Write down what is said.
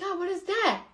god, what is that?